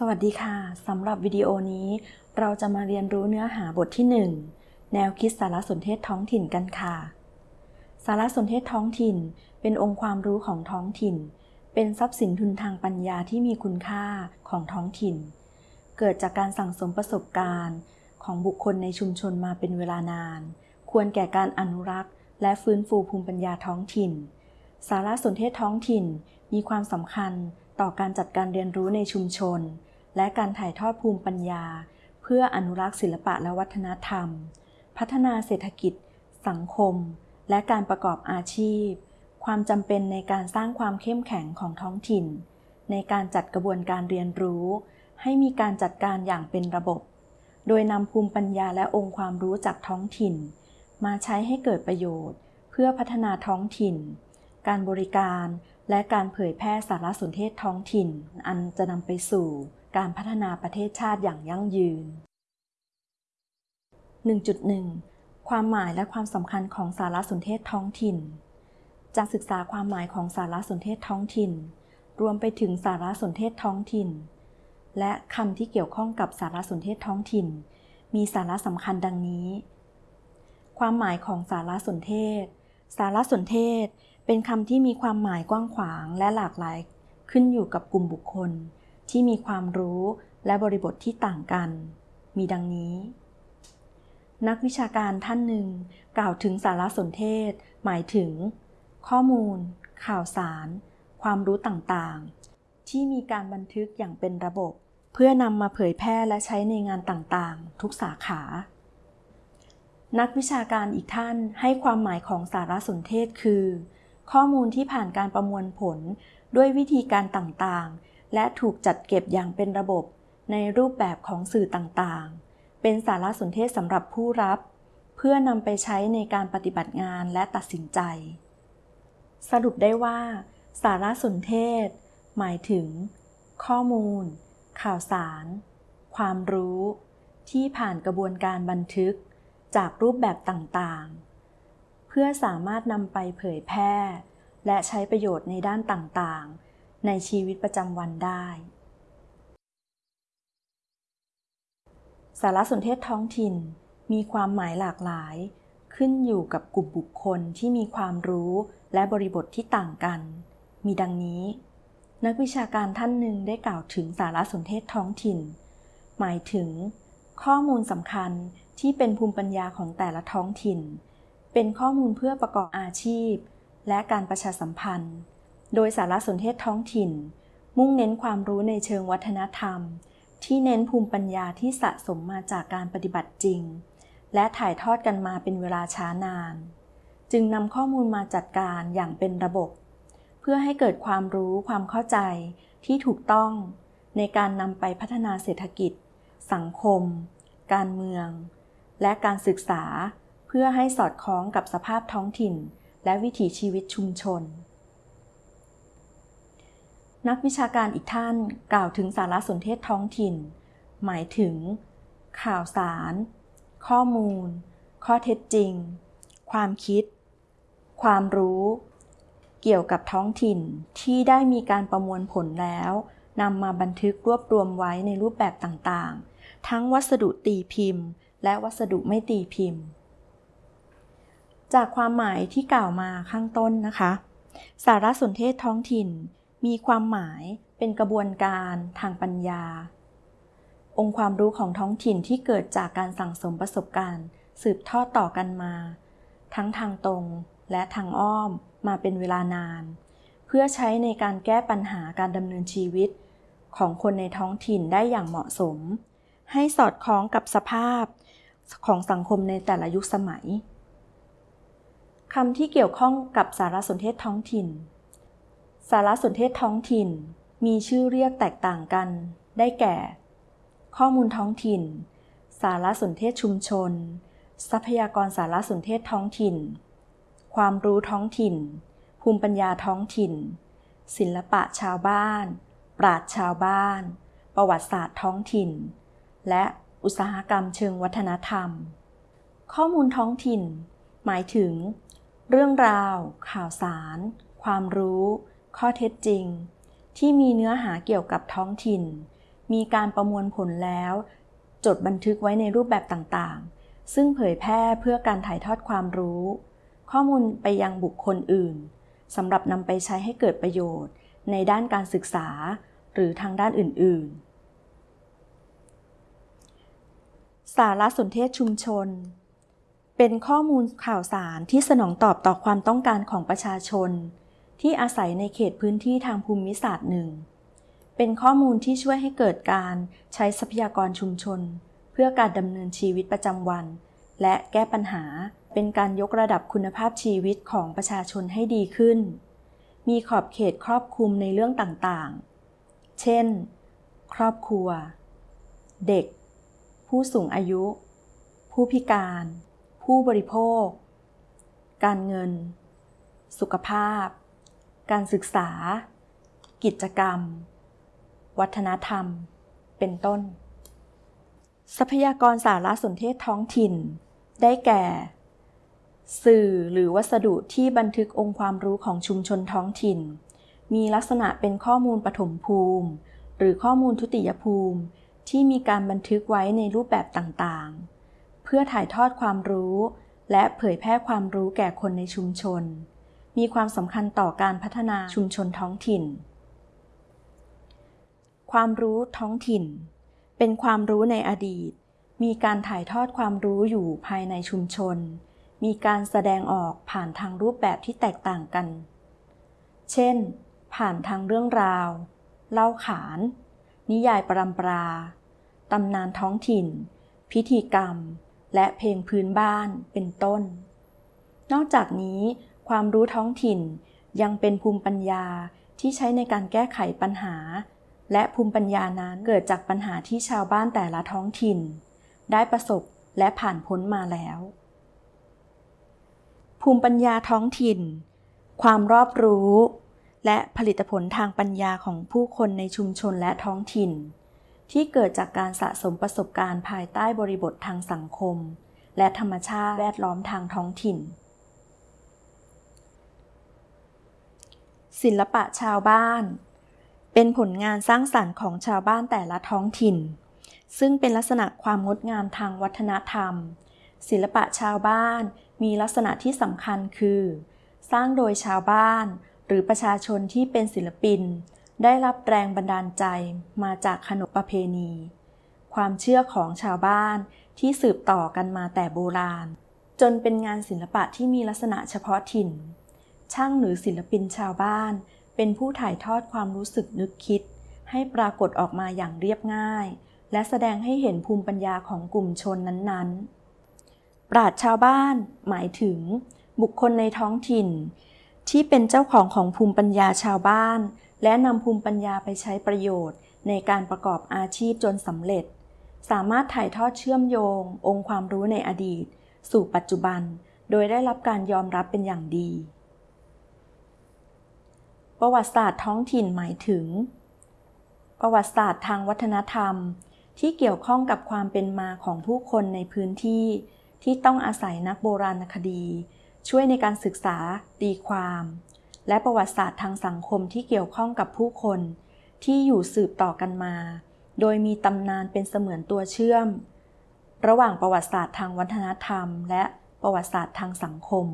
สวัสดีค่ะ สำหรับวิดีโอนี้ เราจะมาเรียนรู้เนื้อหาบทที่ 1 แนวคิดสารสนเทศท้องถิ่นกันค่ะ สารสนเทศท้องถิ่น เป็นองค์ความรู้ของท้องถิ่น เป็นทรัพย์สินทุนทางปัญญาที่มีคุณค่าของท้องถิ่น เกิดจากการสั่งสมประสบการณ์ ของบุคคลในชุมชนมาเป็นเวลานาน ควรแก่การอนุรักษ์ และฟื้นฟูภูมิปัญญาท้องถิ่น สารสนเทศท้องถิ่นมีความสำคัญต่อการจัดการเรียนรู้ในชุมชน และการถ่ายทอดภูมิปัญญา เพื่ออนุรักษ์ศิลปะและวัฒนธรรม พัฒนาเศรษฐกิจ สังคม และการประกอบอาชีพ ความจำเป็นในการสร้างความเข้มแข็งของท้องถิ่น ในการจัดกระบวนการเรียนรู้ ให้มีการจัดการอย่างเป็นระบบ โดยนำภูมิปัญญาและองค์ความรู้จากท้องถิ่น มาใช้ให้เกิดประโยชน์ เพื่อพัฒนาท้องถิ่น การบริการและการเผยแพร่สารสนเทศท้องถิ่น อันจะนำไปสู่ การพัฒนาประเทศชาติอย่างยั่งยืน 1.1 ความหมายและความสำคัญของสารสนเทศท้องถิ่น จากศึกษาความหมายของสารสนเทศท้องถิ่น รวมไปถึงสารสนเทศท้องถิ่น และคำที่เกี่ยวข้องกับสารสนเทศท้องถิ่น มีสาระสำคัญดังนี้ ความหมายของสารสนเทศ สารสนเทศเป็นคำที่มีความหมายกว้างขวางและหลากหลายขึ้นอยู่กับกลุ่มบุคคล ที่มีความรู้และบริบทที่ต่างกัน มีดังนี้ นักวิชาการท่านหนึ่ง กล่าวถึงสารสนเทศ หมายถึง ข้อมูล ข่าวสาร ความรู้ต่างๆ ที่มีการบันทึกอย่างเป็นระบบ เพื่อนำมาเผยแพร่และใช้ในงานต่างๆ ทุกสาขา นักวิชาการอีกท่านให้ความหมายของสารสนเทศคือ ข้อมูลที่ผ่านการประมวลผลด้วยวิธีการต่างๆ และถูกจัดเก็บอย่างเป็นระบบในรูปแบบของสื่อต่างๆ เป็นสารสนเทศสำหรับผู้รับ เพื่อนำไปใช้ในการปฏิบัติงานและตัดสินใจ สรุปได้ว่า สารสนเทศ หมายถึง ข้อมูล ข่าวสาร ความรู้ ที่ผ่านกระบวนการบันทึกจากรูปแบบต่างๆ เพื่อสามารถนำไปเผยแพร่ และใช้ประโยชน์ในด้านต่างๆ ในชีวิตประจำวันได้ สารสนเทศท้องถิ่นมีความหมายหลากหลาย ขึ้นอยู่กับกลุ่มบุคคลที่มีความรู้และบริบทที่ต่างกัน มีดังนี้ นักวิชาการท่านหนึ่งได้กล่าวถึงสารสนเทศท้องถิ่น หมายถึง ข้อมูลสำคัญที่เป็นภูมิปัญญาของแต่ละท้องถิ่น เป็นข้อมูลเพื่อประกอบอาชีพ และการประชาสัมพันธ์ โดยสารสนเทศท้องถิ่น มุ่งเน้นความรู้ในเชิงวัฒนธรรม ที่เน้นภูมิปัญญาที่สะสมมาจากการปฏิบัติจริง และถ่ายทอดกันมาเป็นเวลาช้านาน จึงนำข้อมูลมาจัดการอย่างเป็นระบบ เพื่อให้เกิดความรู้ความเข้าใจที่ถูกต้อง ในการนำไปพัฒนาเศรษฐกิจ สังคม การเมือง และการศึกษา เพื่อให้สอดคล้องกับสภาพท้องถิ่น และวิถีชีวิตชุมชน นักวิชาการอีกท่านกล่าวถึงสารสนเทศท้องถิ่น หมายถึง ข่าวสาร ข้อมูล ข้อเท็จจริง ความคิด ความรู้ เกี่ยวกับท้องถิ่นที่ได้มีการประมวลผลแล้วนำมาบันทึกรวบรวมไว้ในรูปแบบต่างๆ ทั้งวัสดุตีพิมพ์ และวัสดุไม่ตีพิมพ์ จากความหมายที่กล่าวมาข้างต้นนะคะ สารสนเทศท้องถิ่น มีความหมายเป็นกระบวนการทางปัญญา องค์ความรู้ของท้องถิ่นที่เกิดจากการสั่งสมประสบการณ์ สืบทอดต่อกันมา ทั้งทางตรงและทางอ้อมมาเป็นเวลานาน เพื่อใช้ในการแก้ปัญหาการดำเนินชีวิต ของคนในท้องถิ่นได้อย่างเหมาะสม ให้สอดคล้องกับสภาพของสังคมในแต่ละยุคสมัยคำที่เกี่ยวข้องกับสารสนเทศท้องถิ่น สารสนเทศท้องถิ่น มีชื่อเรียกแตกต่างกัน ได้แก่ ข้อมูลท้องถิ่น สารสนเทศชุมชน ทรัพยากรสารสนเทศท้องถิ่น ความรู้ท้องถิ่น ภูมิปัญญาท้องถิ่น ศิลปะชาวบ้าน ปราชญ์ชาวบ้าน ประวัติศาสตร์ท้องถิ่น และอุตสาหกรรมเชิงวัฒนธรรม ข้อมูลท้องถิ่น หมายถึง เรื่องราว ข่าวสาร ความรู้ ข้อเท็จจริง ที่มีเนื้อหาเกี่ยวกับท้องถิ่น มีการประมวลผลแล้ว จดบันทึกไว้ในรูปแบบต่างๆ ซึ่งเผยแพร่เพื่อการถ่ายทอดความรู้ ข้อมูลไปยังบุคคลอื่นสำหรับนำไปใช้ให้เกิดประโยชน์ ในด้านการศึกษา หรือทางด้านอื่น ๆ สารสนเทศชุมชน เป็นข้อมูลข่าวสารที่สนองตอบต่อความต้องการของประชาชน ที่อาศัยในเขตพื้นที่ทางภูมิศาสตร์หนึ่ง เป็นข้อมูลที่ช่วยให้เกิดการใช้ทรัพยากรชุมชน เพื่อการดำเนินชีวิตประจำวัน และแก้ปัญหาเป็นการยกระดับคุณภาพชีวิตของประชาชนให้ดีขึ้น มีขอบเขตครอบคลุมในเรื่องต่างๆ เช่น ครอบครัว เด็ก ผู้สูงอายุ ผู้พิการ ผู้บริโภค การเงิน สุขภาพ การศึกษา กิจกรรม วัฒนธรรม เป็นต้น ทรัพยากรสารสนเทศท้องถิ่น ได้แก่ สื่อหรือวัสดุที่บันทึกองค์ความรู้ของชุมชนท้องถิ่น มีลักษณะเป็นข้อมูลปฐมภูมิ หรือข้อมูลทุติยภูมิ ที่มีการบันทึกไว้ในรูปแบบต่างๆ เพื่อถ่ายทอดความรู้ และเผยแพร่ความรู้แก่คนในชุมชน มีความสำคัญต่อการพัฒนาชุมชนท้องถิ่น ความรู้ท้องถิ่น เป็นความรู้ในอดีต มีการถ่ายทอดความรู้อยู่ภายในชุมชน มีการแสดงออกผ่านทางรูปแบบที่แตกต่างกัน เช่น ผ่านทางเรื่องราว เล่าขาน นิยายปรำปรา ตำนานท้องถิ่น พิธีกรรม และเพลงพื้นบ้านเป็นต้น นอกจากนี้ ความรู้ท้องถิ่น ยังเป็นภูมิปัญญาที่ใช้ในการแก้ไขปัญหา และภูมิปัญญานั้นเกิดจากปัญหาที่ชาวบ้านแต่ละท้องถิ่น ได้ประสบและผ่านพ้นมาแล้ว ภูมิปัญญาท้องถิ่น ความรอบรู้ และผลิตผลทางปัญญาของผู้คนในชุมชนและท้องถิ่น ที่เกิดจากการสะสมประสบการณ์ภายใต้บริบททางสังคม และธรรมชาติแวดล้อมทางท้องถิ่น ศิลปะชาวบ้าน เป็นผลงานสร้างสรรค์ของชาวบ้านแต่ละท้องถิ่น ซึ่งเป็นลักษณะความงดงามทางวัฒนธรรม ศิลปะชาวบ้านมีลักษณะที่สำคัญคือ สร้างโดยชาวบ้านหรือประชาชนที่เป็นศิลปิน ได้รับแรงบันดาลใจมาจากขนบประเพณี ความเชื่อของชาวบ้านที่สืบต่อกันมาแต่โบราณ จนเป็นงานศิลปะที่มีลักษณะเฉพาะถิ่น ช่างหรือศิลปินชาวบ้าน เป็นผู้ถ่ายทอดความรู้สึกนึกคิด ให้ปรากฏออกมาอย่างเรียบง่าย และแสดงให้เห็นภูมิปัญญาของกลุ่มชนนั้นๆ ปราชญ์ชาวบ้าน หมายถึง บุคคลในท้องถิ่น ที่เป็นเจ้าของของภูมิปัญญาชาวบ้าน และนำภูมิปัญญาไปใช้ประโยชน์ ในการประกอบอาชีพจนสำเร็จ สามารถถ่ายทอดเชื่อมโยง องค์ความรู้ในอดีต สู่ปัจจุบัน โดยได้รับการยอมรับเป็นอย่างดี ประวัติศาสตร์ท้องถิ่นหมายถึง ประวัติศาสตร์ทางวัฒนธรรม ที่เกี่ยวข้องกับความเป็นมาของผู้คนในพื้นที่ ที่ต้องอาศัยนักโบราณคดี ช่วยในการศึกษาตีความ และประวัติศาสตร์ทางสังคมที่เกี่ยวข้องกับผู้คน ที่อยู่สืบต่อกันมา โดยมีตำนานเป็นเสมือนตัวเชื่อม ระหว่างประวัติศาสตร์ทางวัฒนธรรม และประวัติศาสตร์ทางสังคม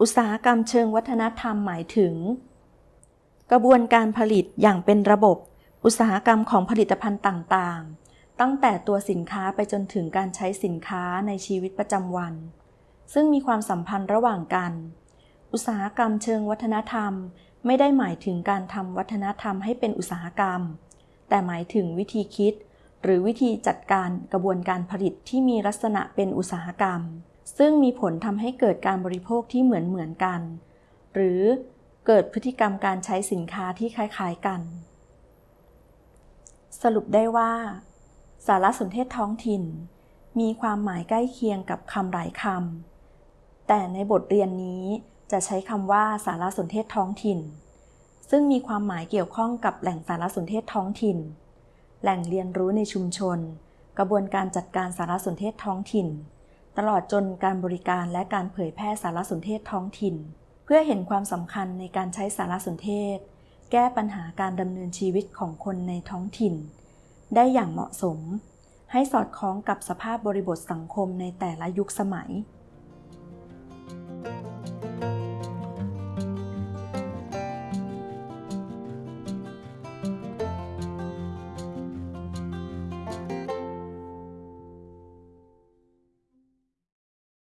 อุตสาหกรรมเชิงวัฒนธรรมหมายถึง กระบวนการผลิตอย่างเป็นระบบ อุตสาหกรรมของผลิตภัณฑ์ต่างๆ ตั้งแต่ตัวสินค้าไปจนถึงการใช้สินค้าในชีวิตประจำวัน ซึ่งมีความสัมพันธ์ระหว่างกัน อุตสาหกรรมเชิงวัฒนธรรม ไม่ได้หมายถึงการทำวัฒนธรรมให้เป็นอุตสาหกรรม แต่หมายถึงวิธีคิด หรือวิธีจัดการกระบวนการผลิตที่มีลักษณะเป็นอุตสาหกรรม ซึ่งมีผลทำให้เกิดการบริโภคที่เหมือนเหมือนกัน หรือเกิดพฤติกรรมการใช้สินค้าที่คล้ายๆกัน สรุปได้ว่า สารสนเทศท้องถิ่น มีความหมายใกล้เคียงกับคำหลายคำแต่ในบทเรียนนี้จะใช้คำว่าสารสนเทศท้องถิ่น ซึ่งมีความหมายเกี่ยวข้องกับแหล่งสารสนเทศท้องถิ่น แหล่งเรียนรู้ในชุมชน กระบวนการจัดการสารสนเทศท้องถิ่น ตลอดจนการบริการและการเผยแพร่สารสนเทศท้องถิ่น เพื่อเห็นความสำคัญในการใช้สารสนเทศ แก้ปัญหาการดำเนินชีวิตของคนในท้องถิ่น ได้อย่างเหมาะสม ให้สอดคล้องกับสภาพบริบทสังคมในแต่ละยุคสมัย